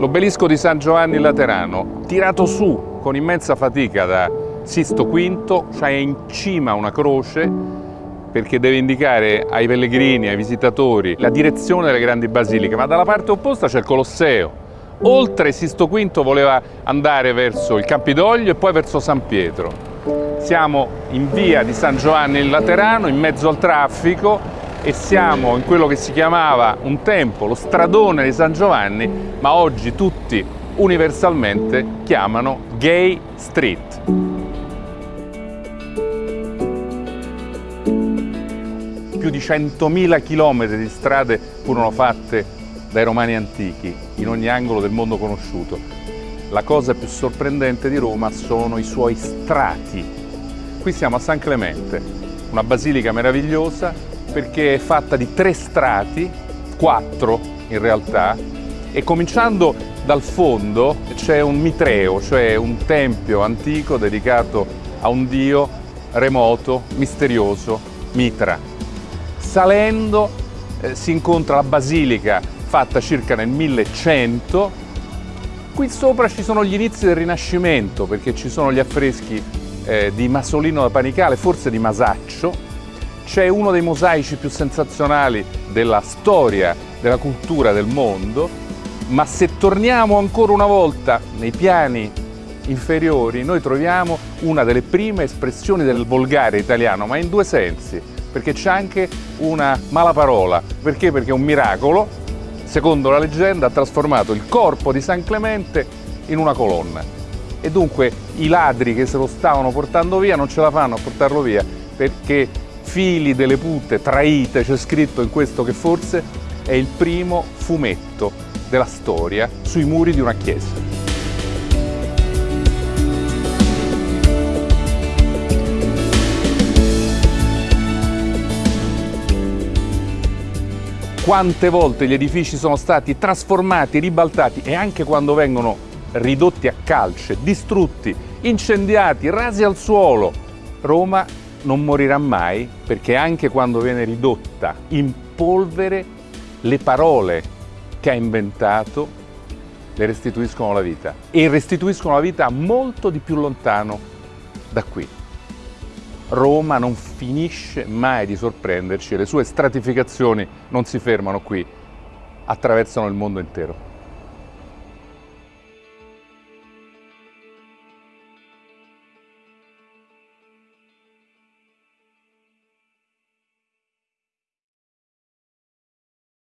L'obelisco di San Giovanni Laterano, tirato su con immensa fatica da Sisto V, c'è in cima una croce perché deve indicare ai pellegrini, ai visitatori, la direzione delle grandi basiliche, ma dalla parte opposta c'è il Colosseo. Oltre Sisto V voleva andare verso il Campidoglio e poi verso San Pietro. Siamo in via di San Giovanni in Laterano, in mezzo al traffico e siamo in quello che si chiamava un tempo lo stradone di San Giovanni, ma oggi tutti universalmente chiamano Gay Street. Più di 100.000 chilometri di strade furono fatte dai romani antichi, in ogni angolo del mondo conosciuto. La cosa più sorprendente di Roma sono i suoi strati Qui siamo a San Clemente, una basilica meravigliosa perché è fatta di tre strati, quattro in realtà, e cominciando dal fondo c'è un mitreo, cioè un tempio antico dedicato a un dio remoto, misterioso, Mitra. Salendo eh, si incontra la basilica fatta circa nel 1100. Qui sopra ci sono gli inizi del Rinascimento perché ci sono gli affreschi eh, di Masolino da Panicale, forse di Masaccio. C'è uno dei mosaici più sensazionali della storia, della cultura del mondo, ma se torniamo ancora una volta nei piani inferiori, noi troviamo una delle prime espressioni del volgare italiano, ma in due sensi, perché c'è anche una mala parola. Perché? Perché un miracolo, secondo la leggenda, ha trasformato il corpo di San Clemente in una colonna e dunque i ladri che se lo stavano portando via non ce la fanno a portarlo via perché figli delle putte traite, c'è scritto in questo che forse è il primo fumetto della storia sui muri di una chiesa. Quante volte gli edifici sono stati trasformati, ribaltati e anche quando vengono ridotti a calce, distrutti, incendiati, rasi al suolo. Roma non morirà mai perché anche quando viene ridotta in polvere, le parole che ha inventato le restituiscono la vita e restituiscono la vita molto di più lontano da qui. Roma non finisce mai di sorprenderci le sue stratificazioni non si fermano qui, attraversano il mondo intero.